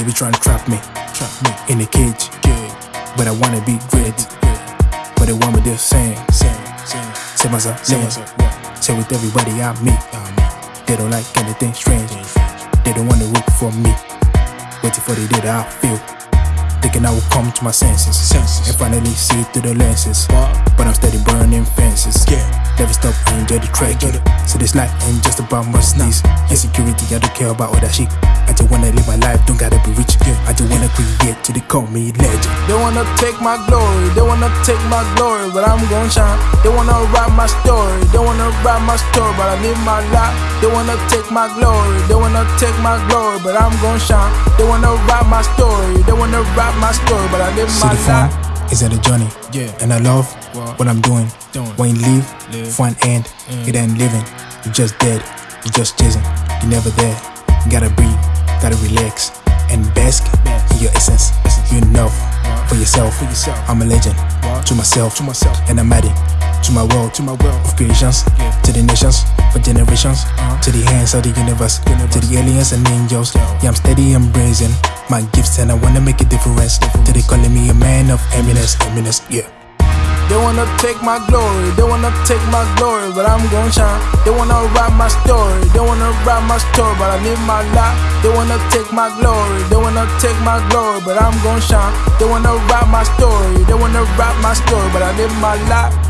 devil trying to trap me, trap me in a cage. Yeah. But I wanna be great. But they want me there saying, saying, saying, say myself, say myself, say with everybody I meet. They don't like anything strange. They don't wanna root for me. Waiting for the day that I feel. Thinking I will come to my senses, senses. and finally see through the lenses. But I'm steady burning fences. Yeah. Never stop, I enjoy the trekking. So this life ain't just about my sneeze. Insecurity, I don't care about all that shit. I just wanna live my life, don't gotta be rich. Yeah. I just wanna create till they call me legend. They wanna take my glory, they wanna take my glory, but I'm gon' shine. They wanna write my story, they wanna write my story, but I live my life. They wanna take my glory, they wanna take my glory, but I'm gon' shine. They wanna write my story, they wanna write my story, but I live my life. Is that a journey? Yeah. And I love What? what I'm doing. Doing. When you leave, Live. for an end, it mm. ain't living. You're just dead. you're just chasing. you're never there. You gotta breathe. Gotta relax and bask in your essence. You know for yourself. I'm a legend to myself. To myself. And I'm adding to my world. To my world. of creations. To the nations. For generations. To the hands of the universe. To the aliens and angels. Yeah, I'm steady embracing my gifts and I wanna make a difference. To they calling me a man of eminence. Eminence. Yeah. They wanna take my glory, they wanna take my glory, but I'm gon' shine. They wanna write my story, they wanna write my story, but I live my life. They wanna take my glory, they wanna take my glory, but I'm gon' shine. They wanna write my story, they wanna write my story, but I live my life.